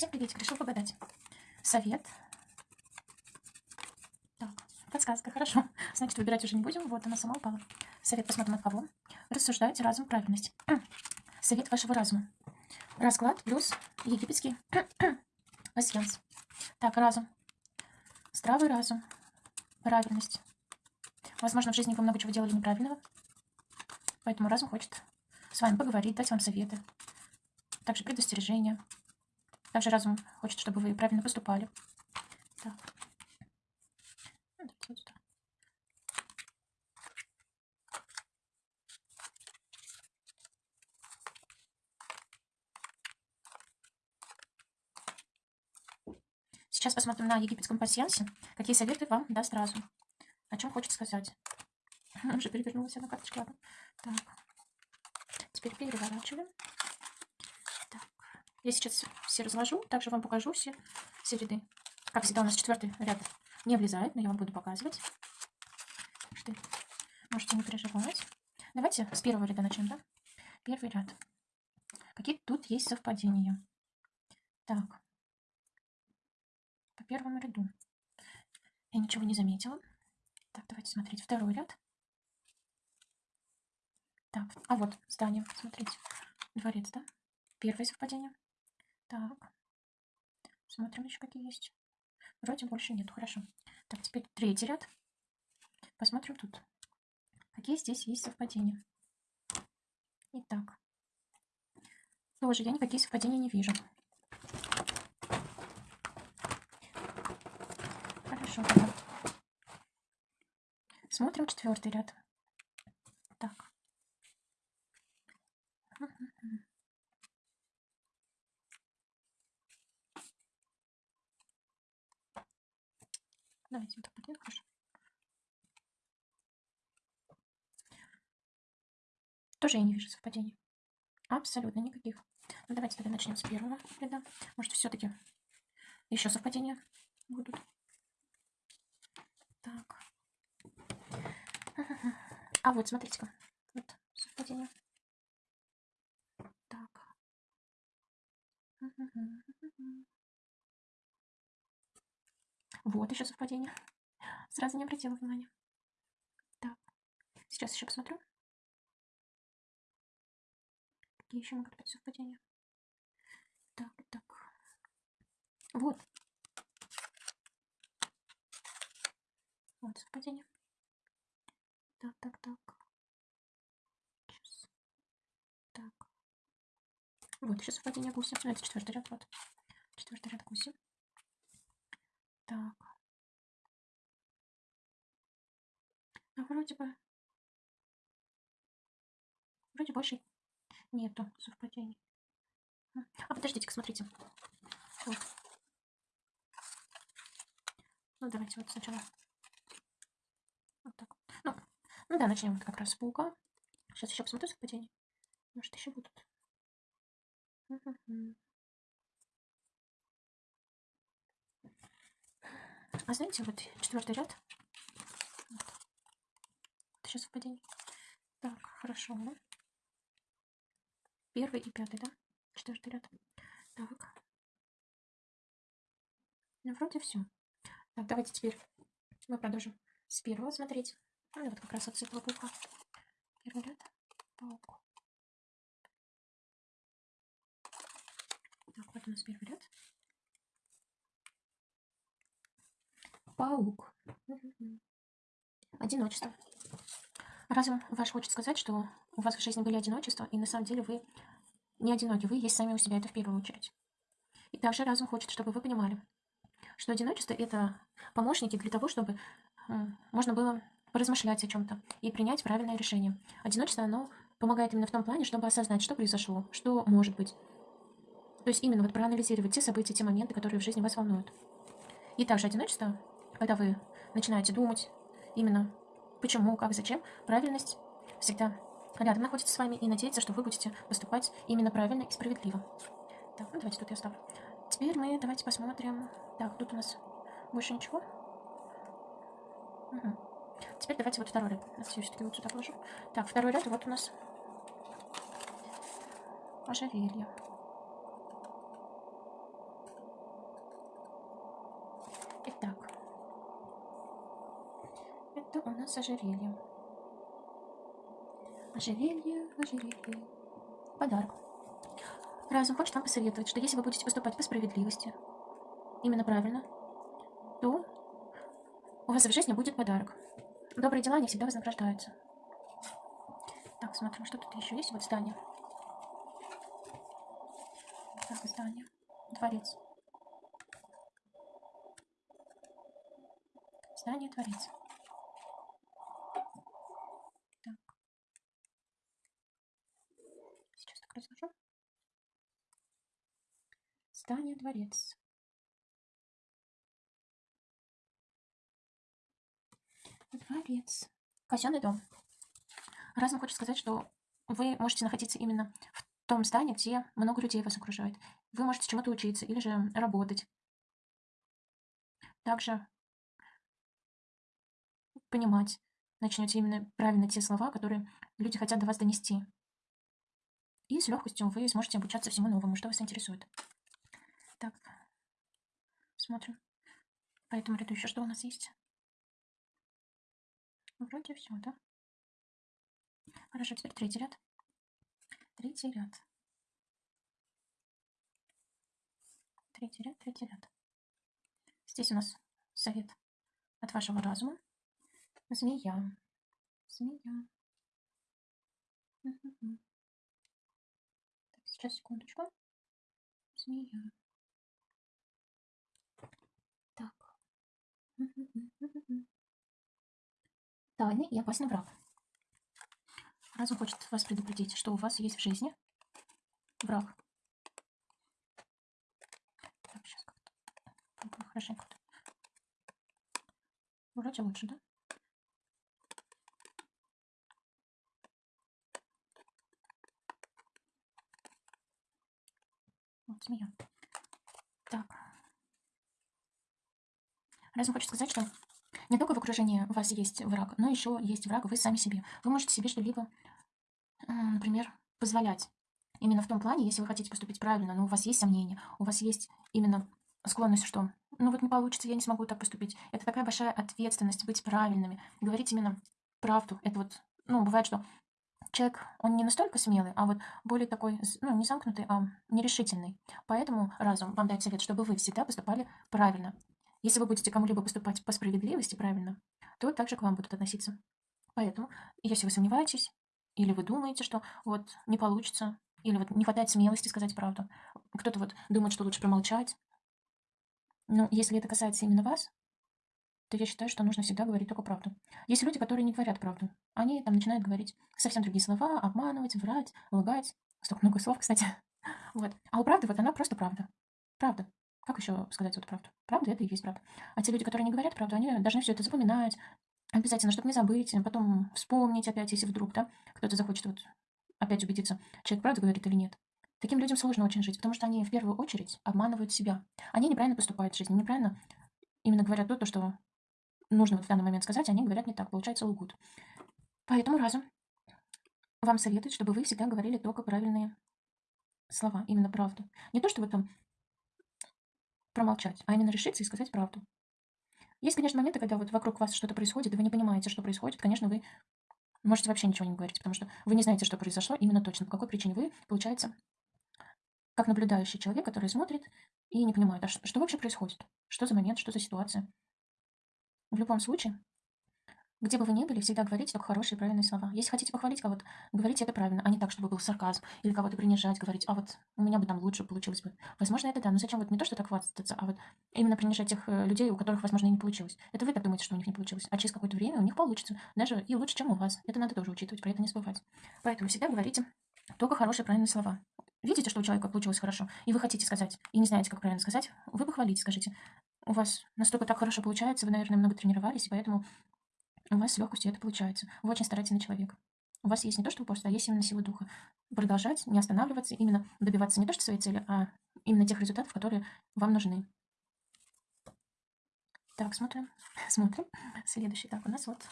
Всем приветик, решил погадать. Совет. Так, подсказка, хорошо. Значит, выбирать уже не будем. Вот она сама упала. Совет посмотрим от кого. Рассуждайте разум правильность. Совет вашего разума. Расклад плюс египетский пассианс. Так, разум. Здравый разум. Правильность. Возможно, в жизни вы много чего делали неправильного. Поэтому разум хочет с вами поговорить, дать вам советы. Также предостережения. Также разум хочет, чтобы вы правильно поступали. Так. Сейчас посмотрим на египетском пассиансе, какие советы вам даст разум. О чем хочет сказать. Уже перевернулась одна карточка. Так. Теперь переворачиваем. Я сейчас все разложу, также вам покажу все, все ряды. Как всегда, у нас четвертый ряд не влезает, но я вам буду показывать. Что можете не переживать. Давайте с первого ряда начнем, да? Первый ряд. Какие тут есть совпадения? Так. По первому ряду. Я ничего не заметила. Так, давайте смотреть. Второй ряд. Так, а вот здание, смотрите. Дворец, да? Первое совпадение. Так. Смотрим еще какие есть. Вроде больше нет. Хорошо. Так, теперь третий ряд. Посмотрим тут. Какие здесь есть совпадения. Итак. Тоже я никакие совпадения не вижу. Хорошо. Тогда. Смотрим четвертый ряд. Так. Давайте вот так вот хорошо. Тоже я не вижу совпадений. Абсолютно никаких. Ну, давайте тогда начнем с первого ряда. Может, все-таки еще совпадения будут. Так. А вот, смотрите-ка. Вот совпадение. Так. Вот еще совпадение. Сразу не обратила внимания. Так, сейчас еще посмотрю. Какие еще могут быть совпадения? Так, так. Вот. Вот совпадение. Так, так, так. Сейчас. Так. Вот еще совпадение гуся. Ну, это четвертый ряд. Вот. Четвертый ряд гуся. Так. А вроде бы... Вроде больше нету совпадений. А, подождите-ка, смотрите. Вот. Ну, давайте вот сначала. Вот так. Ну, ну да, начнем вот как раз с паука. Сейчас еще посмотрю совпадение. Может, еще будут. А знаете, вот четвертый ряд. Вот. Это сейчас совпадение. Так, хорошо. Да? Первый и пятый, да? Четвертый ряд. Так. Ну, вроде все. Так, давайте теперь мы продолжим с первого смотреть. Ну, вот как раз от светлого паука. Первый ряд. Паук. Так, вот у нас первый ряд. Паук. Одиночество. Разум ваш хочет сказать, что у вас в жизни были одиночества, и на самом деле вы не одиноки, вы есть сами у себя, это в первую очередь. И также разум хочет, чтобы вы понимали, что одиночество – это помощники для того, чтобы можно было поразмышлять о чем-то и принять правильное решение. Одиночество, оно помогает именно в том плане, чтобы осознать, что произошло, что может быть. То есть именно вот проанализировать те события, те моменты, которые в жизни вас волнуют. И также одиночество когда вы начинаете думать именно почему, как, зачем, правильность всегда рядом находится с вами и надеяться, что вы будете поступать именно правильно и справедливо. Так, ну давайте тут я оставлю. Теперь мы давайте посмотрим. Так, тут у нас больше ничего. Угу. Теперь давайте вот второй ряд. Я все-таки вот сюда положу. Так, второй ряд, вот у нас ожерелье. Итак, это у нас ожерелье. Ожерелье, ожерелье. Подарок. Разум хочет вам посоветовать, что если вы будете поступать по справедливости, именно правильно, то у вас в жизни будет подарок. Добрые дела не всегда вознаграждаются. Так, смотрим, что тут еще есть. Вот здание. Так, здание. Дворец. Здание, дворец. Так. Разложу. Здание, дворец. Дворец. Казенный дом. Разум хочет сказать, что вы можете находиться именно в том здании, где много людей вас окружает. Вы можете чему-то учиться или же работать. Также понимать начнете именно правильно те слова, которые люди хотят до вас донести. И с легкостью вы сможете обучаться всему новому, что вас интересует. Так, смотрим. По этому ряду еще что у нас есть? Вроде все, да? Хорошо, теперь третий ряд. Третий ряд. Третий ряд, третий ряд. Здесь у нас совет от вашего разума. Змея. Змея. Так, сейчас, секундочку. Змея. Так. Тайный и опасный враг. Разум хочет вас предупредить, что у вас есть в жизни враг. Так, сейчас как-то хорошенько. Вроде лучше, да? Вот змея. Так. Разум хочет сказать, что не только в окружении у вас есть враг, но еще есть враг вы сами себе. Вы можете себе что-либо, например, позволять. Именно в том плане, если вы хотите поступить правильно, но у вас есть сомнения, у вас есть именно склонность, что ну вот не получится, я не смогу так поступить. Это такая большая ответственность быть правильными, говорить именно правду. Это вот, ну, бывает, что человек, он не настолько смелый, а вот более такой, ну, не замкнутый, а нерешительный. Поэтому разум вам дает совет, чтобы вы всегда поступали правильно. Если вы будете кому-либо поступать по справедливости правильно, то также к вам будут относиться. Поэтому, если вы сомневаетесь, или вы думаете, что вот не получится, или вот не хватает смелости сказать правду, кто-то вот думает, что лучше промолчать, но если это касается именно вас, то я считаю, что нужно всегда говорить только правду. Есть люди, которые не говорят правду. Они там начинают говорить совсем другие слова, обманывать, врать, лгать. Столько много слов, кстати. Вот. А у правды вот она просто правда. Правда. Как еще сказать вот правду? Правда это и есть правда. А те люди, которые не говорят правду, они должны все это запоминать, обязательно, чтобы не забыть, потом вспомнить опять, если вдруг, да, кто-то захочет вот опять убедиться, человек правду говорит или нет. Таким людям сложно очень жить, потому что они в первую очередь обманывают себя. Они неправильно поступают в жизни, неправильно именно говорят то, что нужно вот в данный момент сказать, они говорят не так, получается лгут. Поэтому разум вам советует, чтобы вы всегда говорили только правильные слова, именно правду. Не то, что вы там промолчать, а именно решиться и сказать правду. Есть, конечно, моменты, когда вот вокруг вас что-то происходит, и вы не понимаете, что происходит. Конечно, вы можете вообще ничего не говорить, потому что вы не знаете, что произошло именно точно, по какой причине вы, получается, как наблюдающий человек, который смотрит и не понимает, а что, что вообще происходит, что за момент, что за ситуация. В любом случае, где бы вы ни были, всегда говорите только хорошие и правильные слова. Если хотите похвалить кого-то, говорите это правильно, а не так, чтобы был сарказм. Или кого-то принижать, говорить, а вот у меня бы там лучше получилось бы. Возможно, это да, но зачем вот не то, что так хвастаться, а вот именно принижать тех э, людей, у которых, возможно, и не получилось. Это вы так думаете, что у них не получилось. А через какое-то время у них получится. Даже и лучше, чем у вас. Это надо тоже учитывать, про это не забывать. Поэтому всегда говорите только хорошие правильные слова. Видите, что у человека получилось хорошо, и вы хотите сказать, и не знаете, как правильно сказать, вы похвалите, скажите. У вас настолько так хорошо получается, вы, наверное, много тренировались, и поэтому у вас с легкостью это получается. Вы очень старательный человек. У вас есть не то, что упорство, а есть именно сила духа. Продолжать, не останавливаться, именно добиваться не то, что своей цели, а именно тех результатов, которые вам нужны. Так, смотрим. Смотрим. Следующий. Так, у нас вот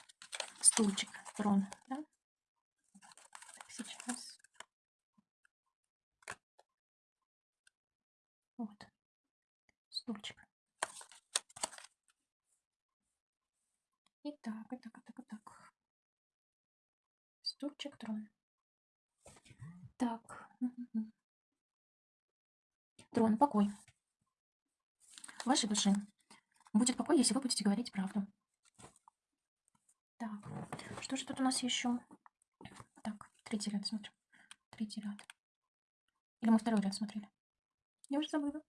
стульчик. Трон. Да? Так, сейчас. Вот. Стульчик. И так, и так, и так, и так. Стульчик, трон. Так. Трон, покой. Вашей душе будет покой, если вы будете говорить правду. Так, что же тут у нас еще? Так, третий ряд смотрим. Третий ряд. Или мы второй ряд смотрели? Я уже забыла.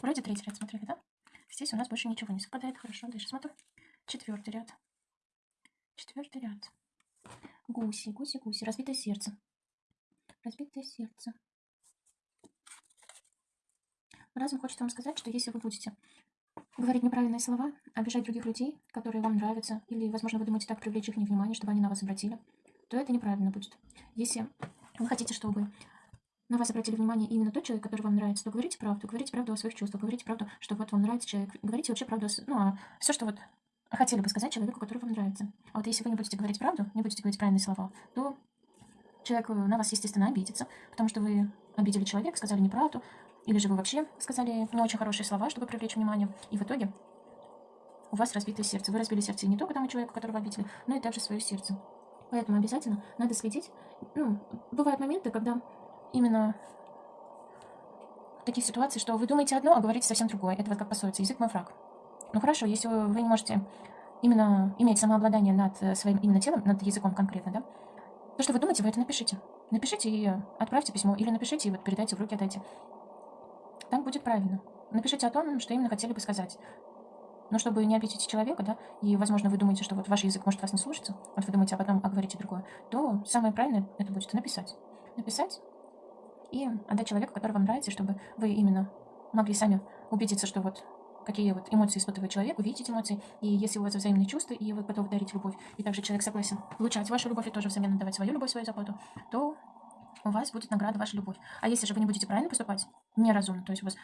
Вроде третий ряд смотрели, да? Здесь у нас больше ничего не совпадает. Хорошо, дальше смотрим. Четвертый ряд. Четвертый ряд. Гуси, гуси, гуси. Разбитое сердце. Разбитое сердце. Разум хочет вам сказать, что если вы будете говорить неправильные слова, обижать других людей, которые вам нравятся, или, возможно, вы думаете так привлечь их внимание, чтобы они на вас обратили, то это неправильно будет. Если вы хотите, чтобы на вас обратили внимание именно тот человек, который вам нравится, то говорите правду, говорите правду о своих чувствах, говорите правду, что вот вам нравится человек, говорите вообще правду, ну, все, что вот хотели бы сказать человеку, который вам нравится. А вот если вы не будете говорить правду, не будете говорить правильные слова, то человек э, на вас, естественно, обидится, потому что вы обидели человека, сказали неправду, или же вы вообще сказали не очень хорошие слова, чтобы привлечь внимание, и в итоге у вас разбитое сердце. Вы разбили сердце не только тому человеку, которого обидели, но и также свое сердце. Поэтому обязательно надо следить. Ну, бывают моменты, когда именно такие ситуации, что вы думаете одно, а говорите совсем другое. Это вот как пословица «язык мой враг». Ну хорошо, если вы не можете именно иметь самообладание над э, своим именно телом, над языком конкретно, да, то, что вы думаете, вы это напишите. Напишите и отправьте письмо, или напишите и вот передайте в руки, отдайте. Так будет правильно. Напишите о том, что именно хотели бы сказать. Но чтобы не обидеть человека, да, и, возможно, вы думаете, что вот ваш язык может вас не слушаться, вот вы думаете а говорите другое, то самое правильное это будет написать. Написать и отдать человеку, который вам нравится, чтобы вы именно могли сами убедиться, что вот какие вот эмоции испытывает человек, увидеть эмоции, и если у вас взаимные чувства, и вы готовы дарить любовь, и также человек согласен получать вашу любовь и тоже взамен отдавать свою любовь, свою заботу, то у вас будет награда ваша любовь. А если же вы не будете правильно поступать, неразумно, то есть у вас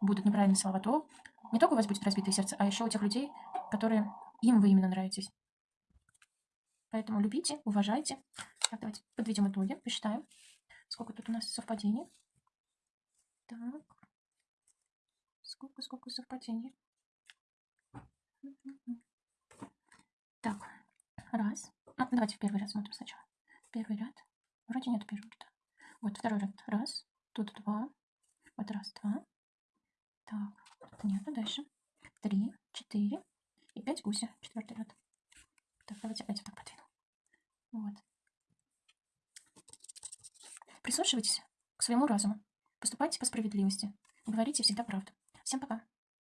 будут неправильные слова, то не только у вас будет разбитое сердце, а еще у тех людей, которые им вы именно нравитесь. Поэтому любите, уважайте. Так, давайте подведем итоги, посчитаем, сколько тут у нас совпадений. Так. Сколько, сколько совпадений? Так, раз. Ну, давайте в первый ряд смотрим сначала. Первый ряд. Вроде нет первого ряда. Вот второй ряд. Раз. Тут два. Вот раз, два. Так, нету. Дальше. Три, четыре и пять гуся. Четвертый ряд. Так, давайте опять вот так подвину. Вот. Прислушивайтесь к своему разуму. Поступайте по справедливости. Говорите всегда правду. Всем пока.